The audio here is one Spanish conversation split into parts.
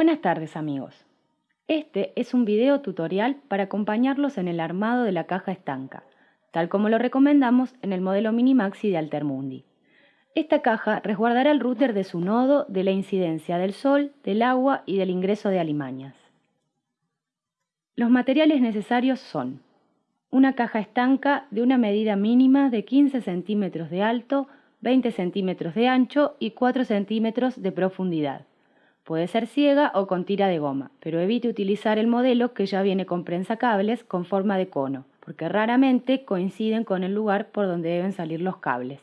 Buenas tardes amigos. Este es un video tutorial para acompañarlos en el armado de la caja estanca, tal como lo recomendamos en el modelo Minimaxi de Altermundi. Esta caja resguardará el router de su nodo de la incidencia del sol, del agua y del ingreso de alimañas. Los materiales necesarios son una caja estanca de una medida mínima de 15 centímetros de alto, 20 centímetros de ancho y 4 centímetros de profundidad. Puede ser ciega o con tira de goma, pero evite utilizar el modelo que ya viene con prensacables con forma de cono, porque raramente coinciden con el lugar por donde deben salir los cables.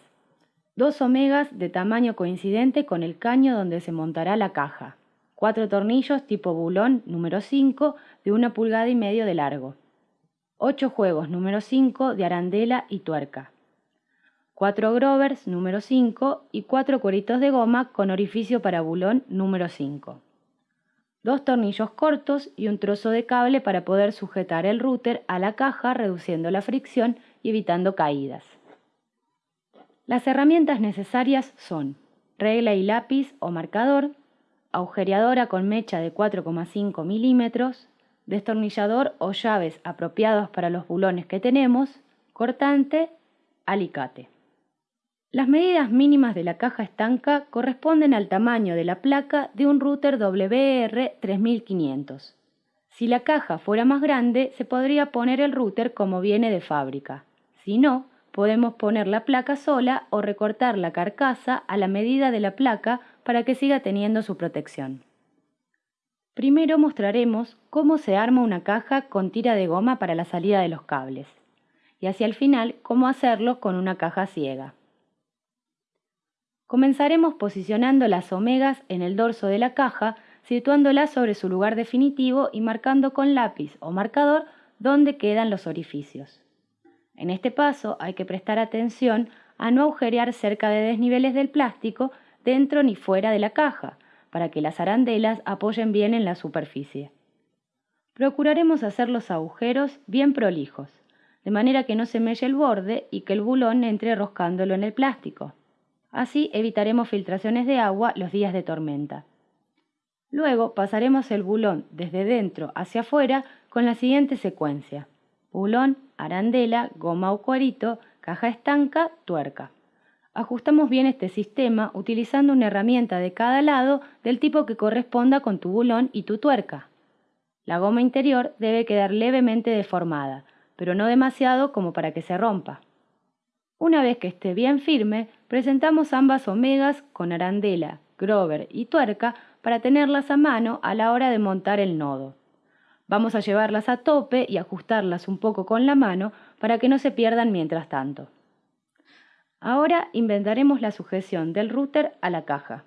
Dos omegas de tamaño coincidente con el caño donde se montará la caja. Cuatro tornillos tipo bulón número 5 de una pulgada y medio de largo. 8 juegos número 5 de arandela y tuerca. 4 grovers número 5 y 4 cueritos de goma con orificio para bulón número 5. Dos tornillos cortos y un trozo de cable para poder sujetar el router a la caja reduciendo la fricción y evitando caídas. Las herramientas necesarias son regla y lápiz o marcador, agujereadora con mecha de 4,5 milímetros, destornillador o llaves apropiados para los bulones que tenemos, cortante, alicate. Las medidas mínimas de la caja estanca corresponden al tamaño de la placa de un router WR3500. Si la caja fuera más grande, se podría poner el router como viene de fábrica. Si no, podemos poner la placa sola o recortar la carcasa a la medida de la placa para que siga teniendo su protección. Primero mostraremos cómo se arma una caja con tira de goma para la salida de los cables y hacia el final cómo hacerlo con una caja ciega. Comenzaremos posicionando las omegas en el dorso de la caja, situándolas sobre su lugar definitivo y marcando con lápiz o marcador dónde quedan los orificios. En este paso hay que prestar atención a no agujerear cerca de desniveles del plástico dentro ni fuera de la caja, para que las arandelas apoyen bien en la superficie. Procuraremos hacer los agujeros bien prolijos, de manera que no se melle el borde y que el bulón entre roscándolo en el plástico. Así evitaremos filtraciones de agua los días de tormenta. Luego pasaremos el bulón desde dentro hacia afuera con la siguiente secuencia. Bulón, arandela, goma o cuarito, caja estanca, tuerca. Ajustamos bien este sistema utilizando una herramienta de cada lado del tipo que corresponda con tu bulón y tu tuerca. La goma interior debe quedar levemente deformada, pero no demasiado como para que se rompa. Una vez que esté bien firme, presentamos ambas omegas con arandela, grover y tuerca para tenerlas a mano a la hora de montar el nodo. Vamos a llevarlas a tope y ajustarlas un poco con la mano para que no se pierdan mientras tanto. Ahora inventaremos la sujeción del router a la caja.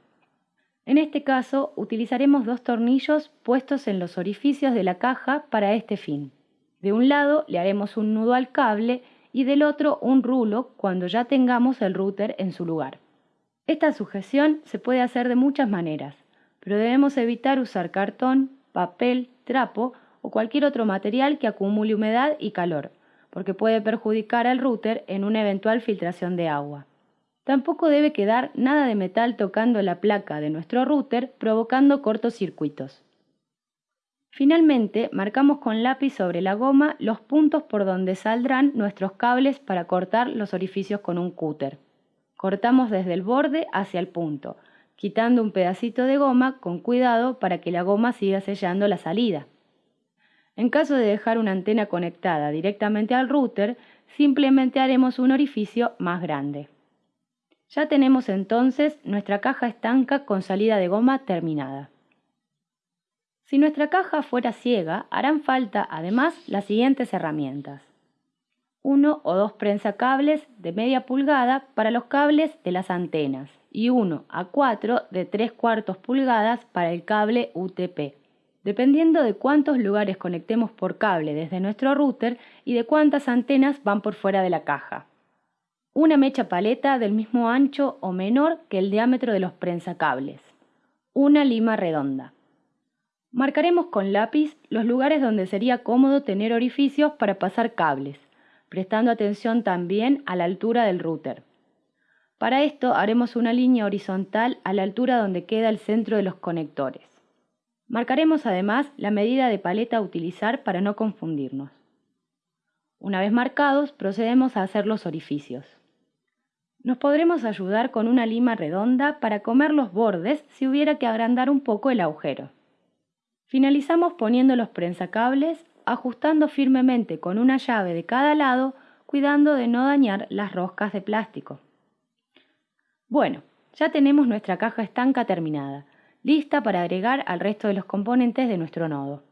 En este caso utilizaremos dos tornillos puestos en los orificios de la caja para este fin. De un lado le haremos un nudo al cable y del otro un rulo cuando ya tengamos el router en su lugar. Esta sujeción se puede hacer de muchas maneras, pero debemos evitar usar cartón, papel, trapo o cualquier otro material que acumule humedad y calor, porque puede perjudicar al router en una eventual filtración de agua. Tampoco debe quedar nada de metal tocando la placa de nuestro router provocando cortocircuitos. Finalmente, marcamos con lápiz sobre la goma los puntos por donde saldrán nuestros cables para cortar los orificios con un cúter. Cortamos desde el borde hacia el punto, quitando un pedacito de goma con cuidado para que la goma siga sellando la salida. En caso de dejar una antena conectada directamente al router, simplemente haremos un orificio más grande. Ya tenemos entonces nuestra caja estanca con salida de goma terminada. Si nuestra caja fuera ciega, harán falta además las siguientes herramientas. Uno o dos prensacables de media pulgada para los cables de las antenas y uno a cuatro de tres cuartos pulgadas para el cable UTP dependiendo de cuántos lugares conectemos por cable desde nuestro router y de cuántas antenas van por fuera de la caja. Una mecha paleta del mismo ancho o menor que el diámetro de los prensacables. Una lima redonda. Marcaremos con lápiz los lugares donde sería cómodo tener orificios para pasar cables, prestando atención también a la altura del router. Para esto haremos una línea horizontal a la altura donde queda el centro de los conectores. Marcaremos además la medida de paleta a utilizar para no confundirnos. Una vez marcados, procedemos a hacer los orificios. Nos podremos ayudar con una lima redonda para comer los bordes si hubiera que agrandar un poco el agujero. Finalizamos poniendo los prensacables, ajustando firmemente con una llave de cada lado, cuidando de no dañar las roscas de plástico. Bueno, ya tenemos nuestra caja estanca terminada, lista para agregar al resto de los componentes de nuestro nodo.